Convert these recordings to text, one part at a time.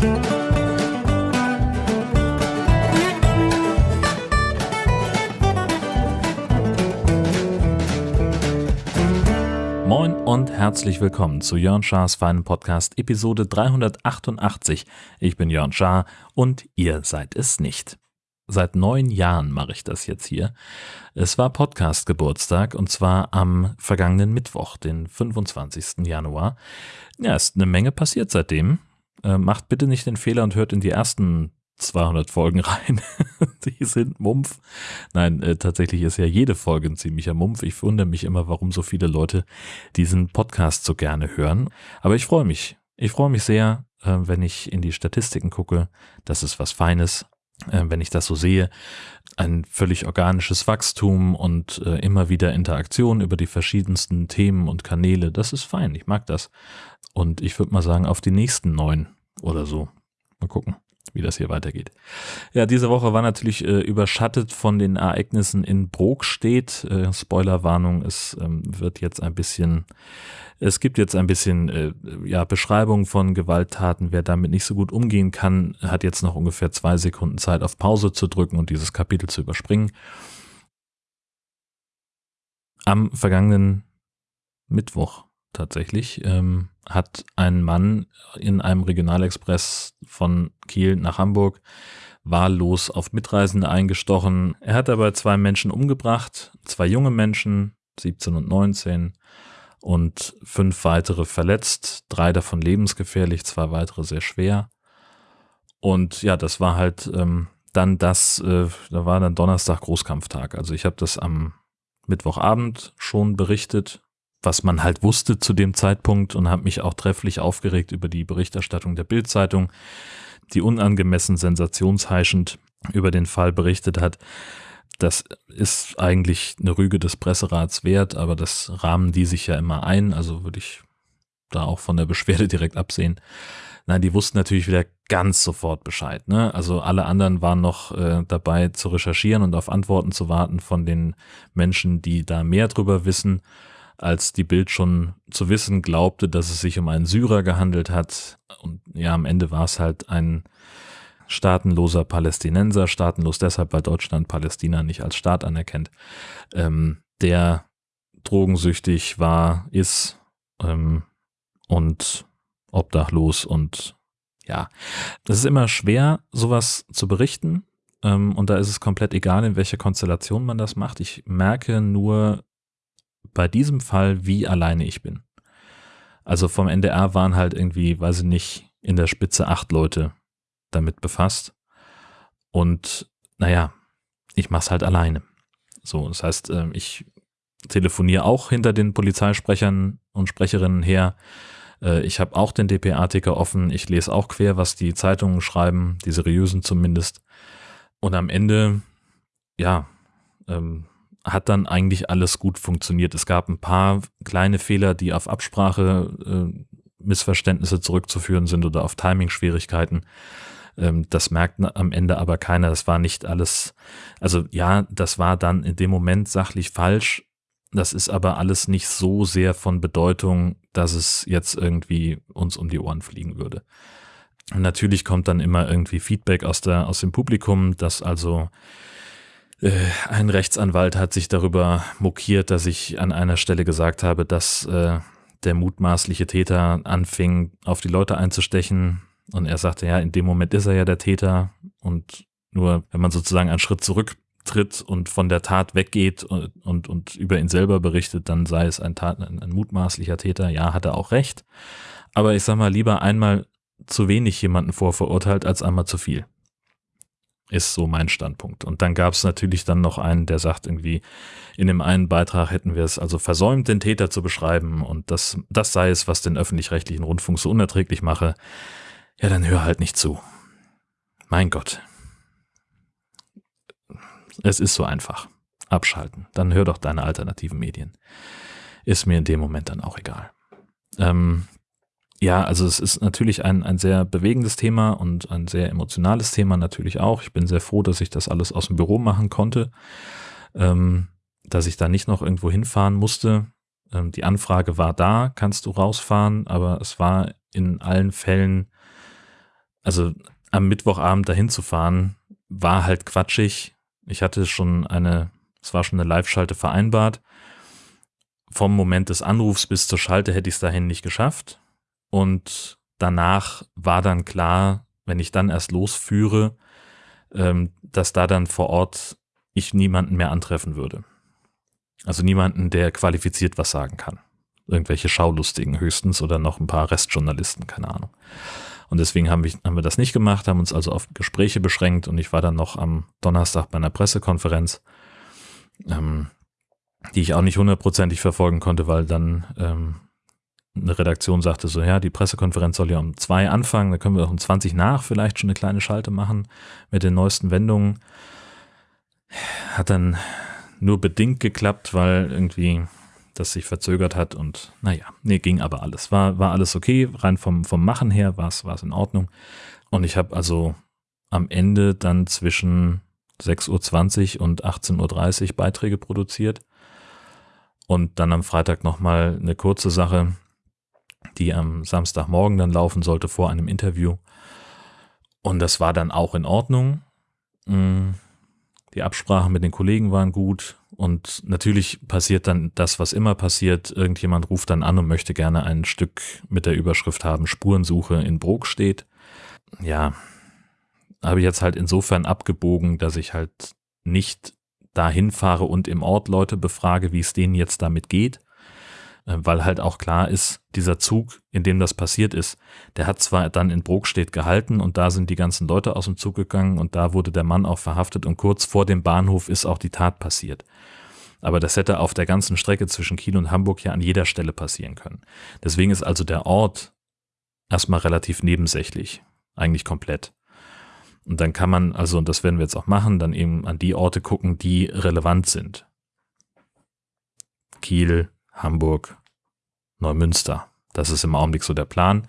Moin und herzlich willkommen zu Jörn Schars feinen Podcast Episode 388. Ich bin Jörn Schaar und ihr seid es nicht. Seit neun Jahren mache ich das jetzt hier. Es war Podcast-Geburtstag und zwar am vergangenen Mittwoch, den 25. Januar. Ja, ist eine Menge passiert seitdem. Äh, macht bitte nicht den Fehler und hört in die ersten 200 Folgen rein. die sind Mumpf. Nein, äh, tatsächlich ist ja jede Folge ein ziemlicher Mumpf. Ich wundere mich immer, warum so viele Leute diesen Podcast so gerne hören. Aber ich freue mich. Ich freue mich sehr, äh, wenn ich in die Statistiken gucke. Das ist was Feines. Äh, wenn ich das so sehe, ein völlig organisches Wachstum und äh, immer wieder Interaktion über die verschiedensten Themen und Kanäle. Das ist fein. Ich mag das. Und ich würde mal sagen, auf die nächsten neun oder so. Mal gucken wie das hier weitergeht. Ja, diese Woche war natürlich äh, überschattet von den Ereignissen in Brokstedt. Äh, Spoilerwarnung, es ähm, wird jetzt ein bisschen, es gibt jetzt ein bisschen äh, ja, Beschreibung von Gewalttaten. Wer damit nicht so gut umgehen kann, hat jetzt noch ungefähr zwei Sekunden Zeit auf Pause zu drücken und dieses Kapitel zu überspringen. Am vergangenen Mittwoch tatsächlich, ähm, hat ein Mann in einem Regionalexpress von Kiel nach Hamburg wahllos auf Mitreisende eingestochen. Er hat dabei zwei Menschen umgebracht, zwei junge Menschen, 17 und 19, und fünf weitere verletzt, drei davon lebensgefährlich, zwei weitere sehr schwer. Und ja, das war halt ähm, dann das, äh, da war dann Donnerstag Großkampftag. Also ich habe das am Mittwochabend schon berichtet was man halt wusste zu dem Zeitpunkt und habe mich auch trefflich aufgeregt über die Berichterstattung der Bildzeitung, die unangemessen sensationsheischend über den Fall berichtet hat. Das ist eigentlich eine Rüge des Presserats wert, aber das rahmen die sich ja immer ein, also würde ich da auch von der Beschwerde direkt absehen. Nein, die wussten natürlich wieder ganz sofort Bescheid. Ne? Also alle anderen waren noch äh, dabei zu recherchieren und auf Antworten zu warten von den Menschen, die da mehr drüber wissen als die Bild schon zu wissen glaubte, dass es sich um einen Syrer gehandelt hat. Und ja, am Ende war es halt ein staatenloser Palästinenser, staatenlos deshalb, weil Deutschland Palästina nicht als Staat anerkennt, ähm, der drogensüchtig war, ist ähm, und obdachlos und ja, es ist immer schwer, sowas zu berichten. Ähm, und da ist es komplett egal, in welcher Konstellation man das macht. Ich merke nur, bei diesem Fall, wie alleine ich bin. Also vom NDR waren halt irgendwie, weiß ich nicht, in der Spitze acht Leute damit befasst. Und naja, ich mach's halt alleine. So, das heißt, ähm, ich telefoniere auch hinter den Polizeisprechern und Sprecherinnen her. Äh, ich habe auch den DPA-Ticker offen. Ich lese auch quer, was die Zeitungen schreiben, die seriösen zumindest. Und am Ende, ja, ähm, hat dann eigentlich alles gut funktioniert. Es gab ein paar kleine Fehler, die auf Absprache äh, Missverständnisse zurückzuführen sind oder auf Timing-Schwierigkeiten. Ähm, das merkt am Ende aber keiner. Das war nicht alles, also ja, das war dann in dem Moment sachlich falsch. Das ist aber alles nicht so sehr von Bedeutung, dass es jetzt irgendwie uns um die Ohren fliegen würde. Und natürlich kommt dann immer irgendwie Feedback aus der, aus dem Publikum, dass also ein Rechtsanwalt hat sich darüber mokiert, dass ich an einer Stelle gesagt habe, dass äh, der mutmaßliche Täter anfing, auf die Leute einzustechen. Und er sagte, ja, in dem Moment ist er ja der Täter. Und nur wenn man sozusagen einen Schritt zurücktritt und von der Tat weggeht und, und, und über ihn selber berichtet, dann sei es ein, Tat, ein, ein mutmaßlicher Täter. Ja, hat er auch recht. Aber ich sag mal, lieber einmal zu wenig jemanden vorverurteilt als einmal zu viel ist so mein Standpunkt. Und dann gab es natürlich dann noch einen, der sagt irgendwie, in dem einen Beitrag hätten wir es also versäumt, den Täter zu beschreiben und das, das sei es, was den öffentlich-rechtlichen Rundfunk so unerträglich mache. Ja, dann hör halt nicht zu. Mein Gott. Es ist so einfach. Abschalten. Dann hör doch deine alternativen Medien. Ist mir in dem Moment dann auch egal. Ähm, ja, also es ist natürlich ein, ein sehr bewegendes Thema und ein sehr emotionales Thema natürlich auch. Ich bin sehr froh, dass ich das alles aus dem Büro machen konnte, ähm, dass ich da nicht noch irgendwo hinfahren musste. Ähm, die Anfrage war da, kannst du rausfahren, aber es war in allen Fällen also am Mittwochabend dahin zu fahren, war halt quatschig. Ich hatte schon eine, es war schon eine Live-Schalte vereinbart. Vom Moment des Anrufs bis zur Schalte hätte ich es dahin nicht geschafft. Und danach war dann klar, wenn ich dann erst losführe, ähm, dass da dann vor Ort ich niemanden mehr antreffen würde. Also niemanden, der qualifiziert was sagen kann. Irgendwelche Schaulustigen höchstens oder noch ein paar Restjournalisten, keine Ahnung. Und deswegen haben wir, haben wir das nicht gemacht, haben uns also auf Gespräche beschränkt und ich war dann noch am Donnerstag bei einer Pressekonferenz, ähm, die ich auch nicht hundertprozentig verfolgen konnte, weil dann ähm, eine Redaktion sagte so, ja, die Pressekonferenz soll ja um zwei anfangen, da können wir auch um 20 nach vielleicht schon eine kleine Schalte machen mit den neuesten Wendungen. Hat dann nur bedingt geklappt, weil irgendwie das sich verzögert hat und naja, nee, ging aber alles. War, war alles okay, rein vom, vom Machen her war es in Ordnung. Und ich habe also am Ende dann zwischen 6.20 Uhr und 18.30 Uhr Beiträge produziert. Und dann am Freitag nochmal eine kurze Sache, die am Samstagmorgen dann laufen sollte vor einem Interview. Und das war dann auch in Ordnung. Mm, die Absprachen mit den Kollegen waren gut. Und natürlich passiert dann das, was immer passiert. Irgendjemand ruft dann an und möchte gerne ein Stück mit der Überschrift haben, Spurensuche in Brok steht. Ja, habe ich jetzt halt insofern abgebogen, dass ich halt nicht dahin fahre und im Ort Leute befrage, wie es denen jetzt damit geht, weil halt auch klar ist, dieser Zug, in dem das passiert ist, der hat zwar dann in Brokstedt gehalten und da sind die ganzen Leute aus dem Zug gegangen und da wurde der Mann auch verhaftet und kurz vor dem Bahnhof ist auch die Tat passiert. Aber das hätte auf der ganzen Strecke zwischen Kiel und Hamburg ja an jeder Stelle passieren können. Deswegen ist also der Ort erstmal relativ nebensächlich, eigentlich komplett. Und dann kann man, also, und das werden wir jetzt auch machen, dann eben an die Orte gucken, die relevant sind. Kiel, Hamburg, Neumünster. Das ist im Augenblick so der Plan.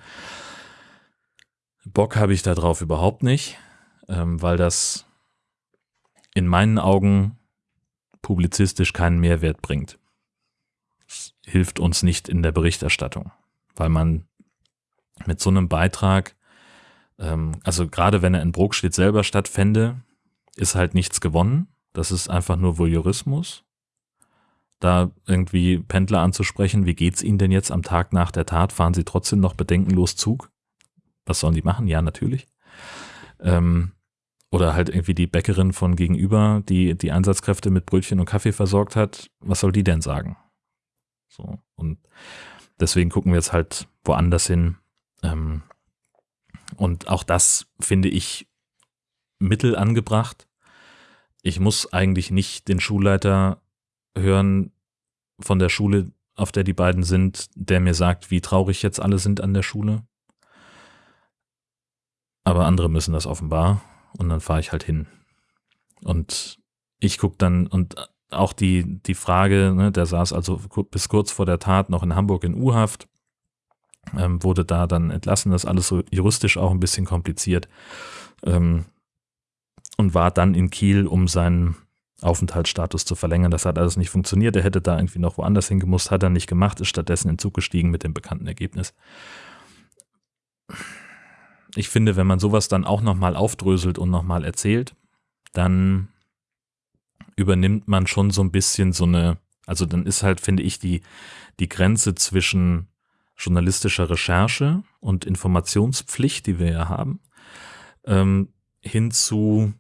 Bock habe ich darauf überhaupt nicht, ähm, weil das in meinen Augen publizistisch keinen Mehrwert bringt. Es hilft uns nicht in der Berichterstattung, weil man mit so einem Beitrag, ähm, also gerade wenn er in Brokstedt selber stattfände, ist halt nichts gewonnen. Das ist einfach nur Voyeurismus da irgendwie Pendler anzusprechen, wie geht's Ihnen denn jetzt am Tag nach der Tat? Fahren Sie trotzdem noch bedenkenlos Zug? Was sollen die machen? Ja, natürlich. Ähm, oder halt irgendwie die Bäckerin von gegenüber, die die Einsatzkräfte mit Brötchen und Kaffee versorgt hat. Was soll die denn sagen? So. Und deswegen gucken wir jetzt halt woanders hin. Ähm, und auch das finde ich mittel angebracht. Ich muss eigentlich nicht den Schulleiter hören von der Schule, auf der die beiden sind, der mir sagt, wie traurig jetzt alle sind an der Schule. Aber andere müssen das offenbar und dann fahre ich halt hin. Und ich gucke dann und auch die, die Frage, ne, der saß also bis kurz vor der Tat noch in Hamburg in U-Haft, ähm, wurde da dann entlassen, das alles so juristisch auch ein bisschen kompliziert ähm, und war dann in Kiel, um seinen Aufenthaltsstatus zu verlängern. Das hat alles nicht funktioniert. Er hätte da irgendwie noch woanders hingemusst, hat er nicht gemacht, ist stattdessen in Zug gestiegen mit dem bekannten Ergebnis. Ich finde, wenn man sowas dann auch nochmal aufdröselt und nochmal erzählt, dann übernimmt man schon so ein bisschen so eine, also dann ist halt, finde ich, die, die Grenze zwischen journalistischer Recherche und Informationspflicht, die wir ja haben, ähm, hin zu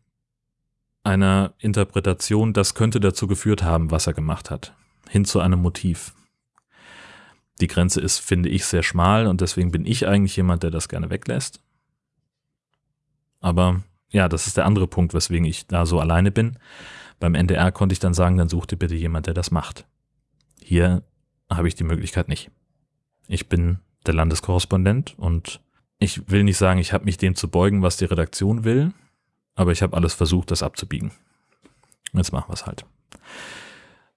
einer Interpretation, das könnte dazu geführt haben, was er gemacht hat, hin zu einem Motiv. Die Grenze ist, finde ich, sehr schmal und deswegen bin ich eigentlich jemand, der das gerne weglässt. Aber ja, das ist der andere Punkt, weswegen ich da so alleine bin. Beim NDR konnte ich dann sagen, dann such dir bitte jemand, der das macht. Hier habe ich die Möglichkeit nicht. Ich bin der Landeskorrespondent und ich will nicht sagen, ich habe mich dem zu beugen, was die Redaktion will, aber ich habe alles versucht, das abzubiegen. Jetzt machen wir es halt.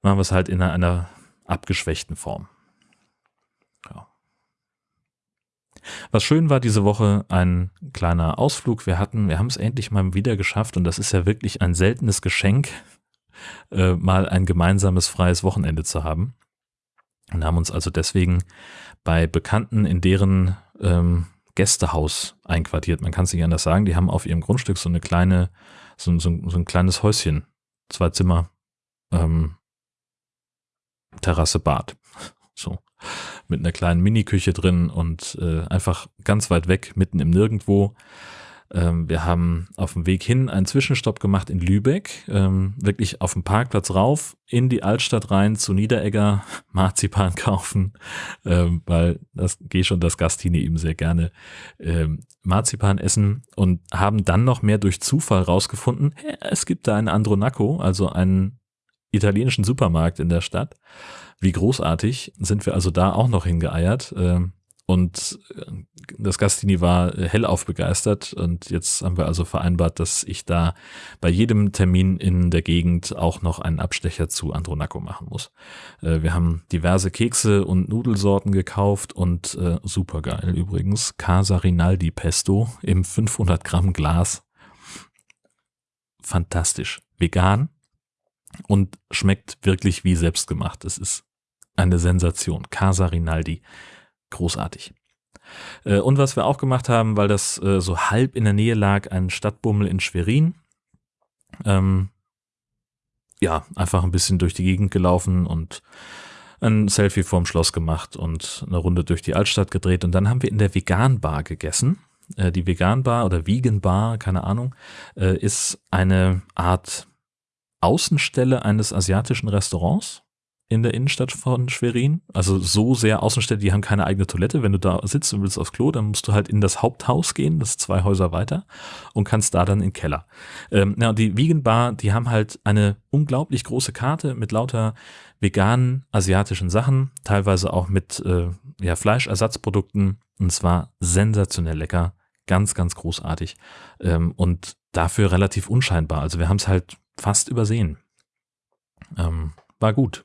Machen wir es halt in einer, einer abgeschwächten Form. Ja. Was schön war diese Woche, ein kleiner Ausflug. Wir hatten, wir haben es endlich mal wieder geschafft und das ist ja wirklich ein seltenes Geschenk, äh, mal ein gemeinsames freies Wochenende zu haben. Und haben uns also deswegen bei Bekannten in deren ähm, Gästehaus einquartiert. Man kann es nicht anders sagen. Die haben auf ihrem Grundstück so eine kleine, so, so, so ein kleines Häuschen, zwei Zimmer, ähm, Terrasse, Bad. So. Mit einer kleinen Miniküche drin und äh, einfach ganz weit weg, mitten im Nirgendwo. Ähm, wir haben auf dem Weg hin einen Zwischenstopp gemacht in Lübeck, ähm, wirklich auf dem Parkplatz rauf, in die Altstadt rein, zu Niederegger, Marzipan kaufen, ähm, weil das gehe schon das Gastine ihm sehr gerne Marzipan essen und haben dann noch mehr durch Zufall rausgefunden, es gibt da einen Andronaco, also einen italienischen Supermarkt in der Stadt. Wie großartig sind wir also da auch noch hingeeiert. Und äh, das Gastini war hellauf begeistert und jetzt haben wir also vereinbart, dass ich da bei jedem Termin in der Gegend auch noch einen Abstecher zu Andronaco machen muss. Äh, wir haben diverse Kekse und Nudelsorten gekauft und äh, super geil übrigens, Casa Rinaldi Pesto im 500 Gramm Glas. Fantastisch. Vegan und schmeckt wirklich wie selbstgemacht. Es ist eine Sensation. Casa Rinaldi großartig. Äh, und was wir auch gemacht haben, weil das äh, so halb in der Nähe lag, ein Stadtbummel in Schwerin. Ähm, ja, einfach ein bisschen durch die Gegend gelaufen und ein Selfie vorm Schloss gemacht und eine Runde durch die Altstadt gedreht. Und dann haben wir in der Vegan Bar gegessen. Äh, die Vegan Bar oder Vegan Bar, keine Ahnung, ist eine Art Außenstelle eines asiatischen Restaurants in der Innenstadt von Schwerin. Also so sehr Außenstädte, die haben keine eigene Toilette. Wenn du da sitzt und willst aufs Klo, dann musst du halt in das Haupthaus gehen, das ist zwei Häuser weiter, und kannst da dann in den Keller. Ähm, ja, die Vegan Bar, die haben halt eine unglaublich große Karte mit lauter veganen asiatischen Sachen, teilweise auch mit äh, ja, Fleischersatzprodukten. Und zwar sensationell lecker, ganz, ganz großartig. Ähm, und dafür relativ unscheinbar. Also wir haben es halt fast übersehen. Ähm, war gut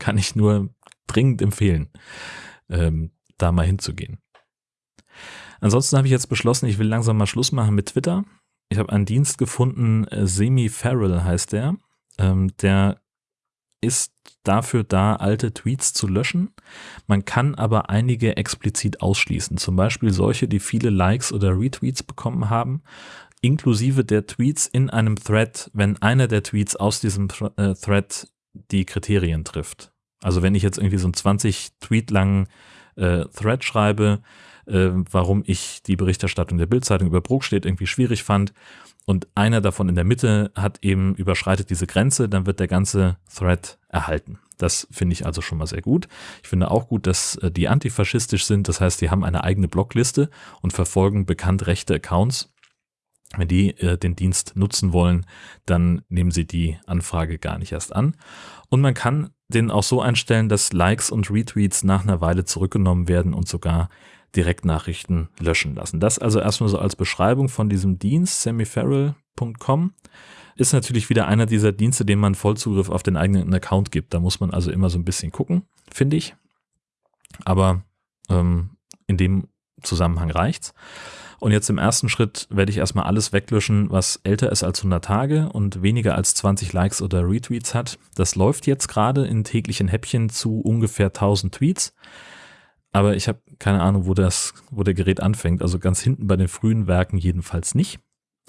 kann ich nur dringend empfehlen, ähm, da mal hinzugehen. Ansonsten habe ich jetzt beschlossen, ich will langsam mal Schluss machen mit Twitter. Ich habe einen Dienst gefunden, äh, Semi-Feral heißt der. Ähm, der ist dafür da, alte Tweets zu löschen. Man kann aber einige explizit ausschließen. Zum Beispiel solche, die viele Likes oder Retweets bekommen haben, inklusive der Tweets in einem Thread, wenn einer der Tweets aus diesem äh, Thread die Kriterien trifft. Also wenn ich jetzt irgendwie so einen 20 Tweet langen äh, Thread schreibe, äh, warum ich die Berichterstattung der Bildzeitung über Brokstedt irgendwie schwierig fand und einer davon in der Mitte hat eben überschreitet diese Grenze, dann wird der ganze Thread erhalten. Das finde ich also schon mal sehr gut. Ich finde auch gut, dass äh, die antifaschistisch sind. Das heißt, die haben eine eigene Blockliste und verfolgen bekannt rechte Accounts. Wenn die äh, den Dienst nutzen wollen, dann nehmen sie die Anfrage gar nicht erst an. Und man kann den auch so einstellen, dass Likes und Retweets nach einer Weile zurückgenommen werden und sogar Direktnachrichten löschen lassen. Das also erstmal so als Beschreibung von diesem Dienst, semiferal.com. Ist natürlich wieder einer dieser Dienste, dem man Vollzugriff auf den eigenen Account gibt. Da muss man also immer so ein bisschen gucken, finde ich. Aber ähm, in dem Zusammenhang reicht's. Und jetzt im ersten Schritt werde ich erstmal alles weglöschen, was älter ist als 100 Tage und weniger als 20 Likes oder Retweets hat. Das läuft jetzt gerade in täglichen Häppchen zu ungefähr 1000 Tweets. Aber ich habe keine Ahnung, wo das, wo der Gerät anfängt. Also ganz hinten bei den frühen Werken jedenfalls nicht.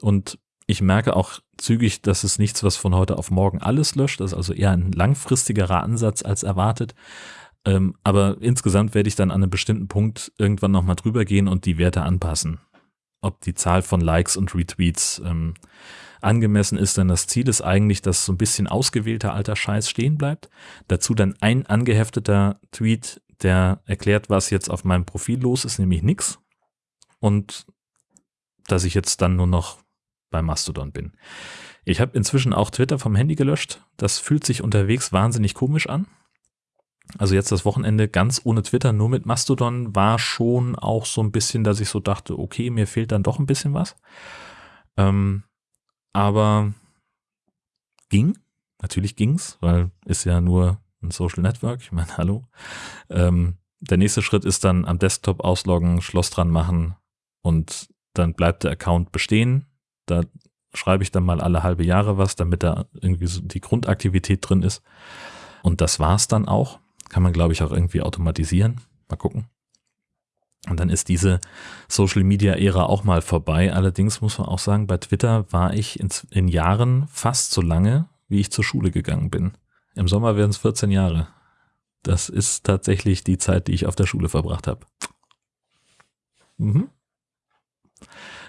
Und ich merke auch zügig, dass es nichts, was von heute auf morgen alles löscht. Das ist also eher ein langfristigerer Ansatz als erwartet. Ähm, aber insgesamt werde ich dann an einem bestimmten Punkt irgendwann nochmal drüber gehen und die Werte anpassen ob die Zahl von Likes und Retweets ähm, angemessen ist, denn das Ziel ist eigentlich, dass so ein bisschen ausgewählter alter Scheiß stehen bleibt. Dazu dann ein angehefteter Tweet, der erklärt, was jetzt auf meinem Profil los ist, nämlich nix. Und dass ich jetzt dann nur noch bei Mastodon bin. Ich habe inzwischen auch Twitter vom Handy gelöscht. Das fühlt sich unterwegs wahnsinnig komisch an. Also jetzt das Wochenende ganz ohne Twitter, nur mit Mastodon war schon auch so ein bisschen, dass ich so dachte, okay, mir fehlt dann doch ein bisschen was. Ähm, aber ging, natürlich ging's, weil ist ja nur ein Social Network. Ich meine, hallo. Ähm, der nächste Schritt ist dann am Desktop ausloggen, Schloss dran machen und dann bleibt der Account bestehen. Da schreibe ich dann mal alle halbe Jahre was, damit da irgendwie so die Grundaktivität drin ist. Und das war's dann auch. Kann man, glaube ich, auch irgendwie automatisieren. Mal gucken. Und dann ist diese Social Media Ära auch mal vorbei. Allerdings muss man auch sagen, bei Twitter war ich in, in Jahren fast so lange, wie ich zur Schule gegangen bin. Im Sommer werden es 14 Jahre. Das ist tatsächlich die Zeit, die ich auf der Schule verbracht habe. Mhm.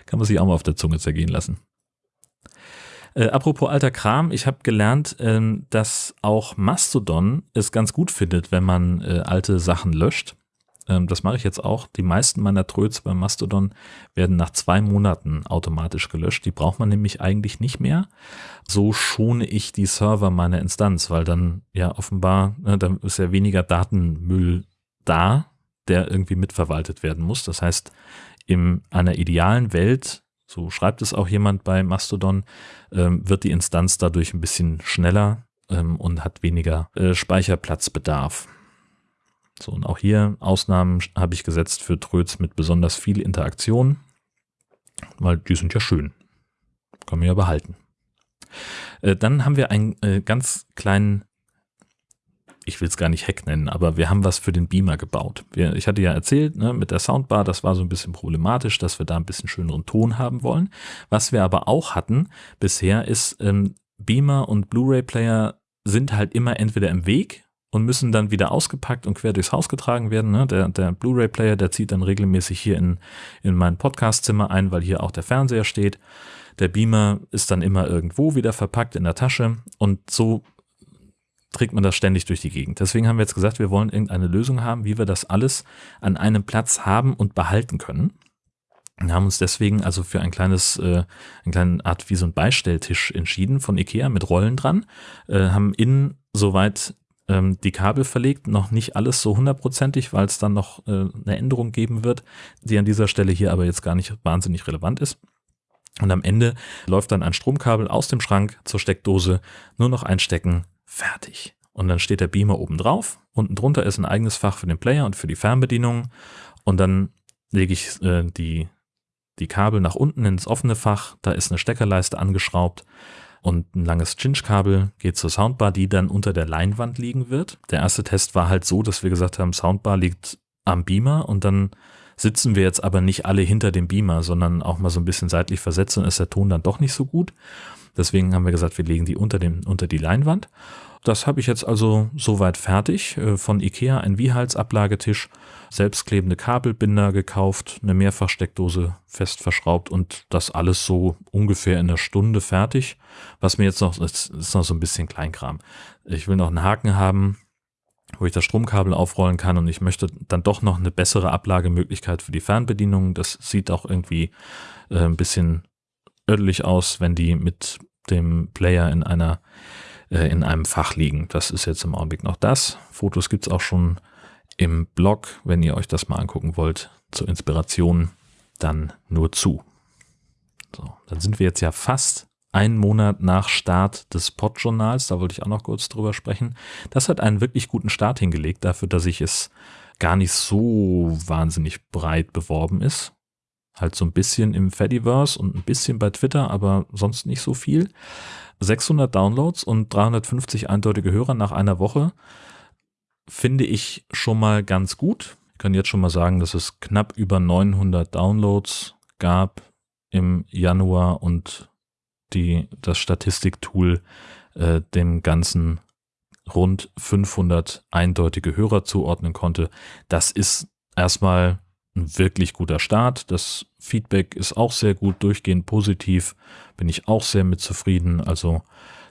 Kann man sich auch mal auf der Zunge zergehen lassen. Äh, apropos alter Kram, ich habe gelernt, äh, dass auch Mastodon es ganz gut findet, wenn man äh, alte Sachen löscht. Ähm, das mache ich jetzt auch. Die meisten meiner Tröts beim Mastodon werden nach zwei Monaten automatisch gelöscht. Die braucht man nämlich eigentlich nicht mehr. So schone ich die Server meiner Instanz, weil dann ja offenbar, ne, dann ist ja weniger Datenmüll da, der irgendwie mitverwaltet werden muss. Das heißt, in einer idealen Welt, so schreibt es auch jemand bei Mastodon, ähm, wird die Instanz dadurch ein bisschen schneller ähm, und hat weniger äh, Speicherplatzbedarf. So, und auch hier Ausnahmen habe ich gesetzt für Tröts mit besonders viel Interaktion, weil die sind ja schön. Kann man ja behalten. Äh, dann haben wir einen äh, ganz kleinen, ich will es gar nicht Hack nennen, aber wir haben was für den Beamer gebaut. Wir, ich hatte ja erzählt, ne, mit der Soundbar, das war so ein bisschen problematisch, dass wir da ein bisschen schöneren Ton haben wollen. Was wir aber auch hatten bisher ist, ähm, Beamer und Blu-ray-Player sind halt immer entweder im Weg und müssen dann wieder ausgepackt und quer durchs Haus getragen werden. Ne? Der, der Blu-ray-Player, der zieht dann regelmäßig hier in, in mein Podcastzimmer ein, weil hier auch der Fernseher steht. Der Beamer ist dann immer irgendwo wieder verpackt in der Tasche und so trägt man das ständig durch die Gegend. Deswegen haben wir jetzt gesagt, wir wollen irgendeine Lösung haben, wie wir das alles an einem Platz haben und behalten können. Wir haben uns deswegen also für ein kleines, äh, eine kleine Art wie so ein Beistelltisch entschieden von Ikea mit Rollen dran, äh, haben innen soweit ähm, die Kabel verlegt, noch nicht alles so hundertprozentig, weil es dann noch äh, eine Änderung geben wird, die an dieser Stelle hier aber jetzt gar nicht wahnsinnig relevant ist. Und am Ende läuft dann ein Stromkabel aus dem Schrank zur Steckdose, nur noch einstecken, fertig. Und dann steht der Beamer oben drauf, unten drunter ist ein eigenes Fach für den Player und für die Fernbedienung und dann lege ich äh, die, die Kabel nach unten ins offene Fach, da ist eine Steckerleiste angeschraubt und ein langes Cinch-Kabel geht zur Soundbar, die dann unter der Leinwand liegen wird. Der erste Test war halt so, dass wir gesagt haben, Soundbar liegt am Beamer und dann sitzen wir jetzt aber nicht alle hinter dem Beamer, sondern auch mal so ein bisschen seitlich versetzt und ist der Ton dann doch nicht so gut. Deswegen haben wir gesagt, wir legen die unter, dem, unter die Leinwand. Das habe ich jetzt also soweit fertig. Äh, von Ikea ein Wiehalsablagetisch, selbstklebende Kabelbinder gekauft, eine Mehrfachsteckdose fest verschraubt und das alles so ungefähr in einer Stunde fertig. Was mir jetzt noch, ist, ist noch so ein bisschen Kleinkram. Ich will noch einen Haken haben, wo ich das Stromkabel aufrollen kann und ich möchte dann doch noch eine bessere Ablagemöglichkeit für die Fernbedienung. Das sieht auch irgendwie äh, ein bisschen ödelig aus, wenn die mit dem Player in einer äh, in einem Fach liegen. Das ist jetzt im Augenblick noch das. Fotos gibt es auch schon im Blog, wenn ihr euch das mal angucken wollt, zur Inspiration, dann nur zu. So, dann sind wir jetzt ja fast einen Monat nach Start des Pod-Journals, da wollte ich auch noch kurz drüber sprechen. Das hat einen wirklich guten Start hingelegt, dafür, dass ich es gar nicht so wahnsinnig breit beworben ist. Halt so ein bisschen im Fediverse und ein bisschen bei Twitter, aber sonst nicht so viel. 600 Downloads und 350 eindeutige Hörer nach einer Woche finde ich schon mal ganz gut. Ich kann jetzt schon mal sagen, dass es knapp über 900 Downloads gab im Januar und die, das Statistiktool äh, dem Ganzen rund 500 eindeutige Hörer zuordnen konnte. Das ist erstmal ein wirklich guter Start. Das Feedback ist auch sehr gut, durchgehend positiv. Bin ich auch sehr mit zufrieden. Also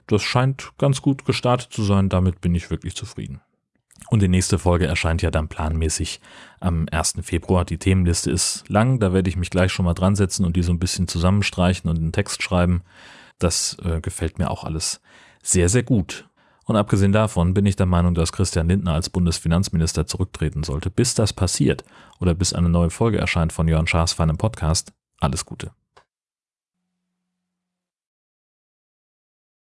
das scheint ganz gut gestartet zu sein. Damit bin ich wirklich zufrieden. Und die nächste Folge erscheint ja dann planmäßig am 1. Februar. Die Themenliste ist lang, da werde ich mich gleich schon mal dran setzen und die so ein bisschen zusammenstreichen und einen Text schreiben. Das äh, gefällt mir auch alles sehr, sehr gut. Und abgesehen davon bin ich der Meinung, dass Christian Lindner als Bundesfinanzminister zurücktreten sollte. Bis das passiert oder bis eine neue Folge erscheint von Jörn Schaas feinem Podcast, alles Gute.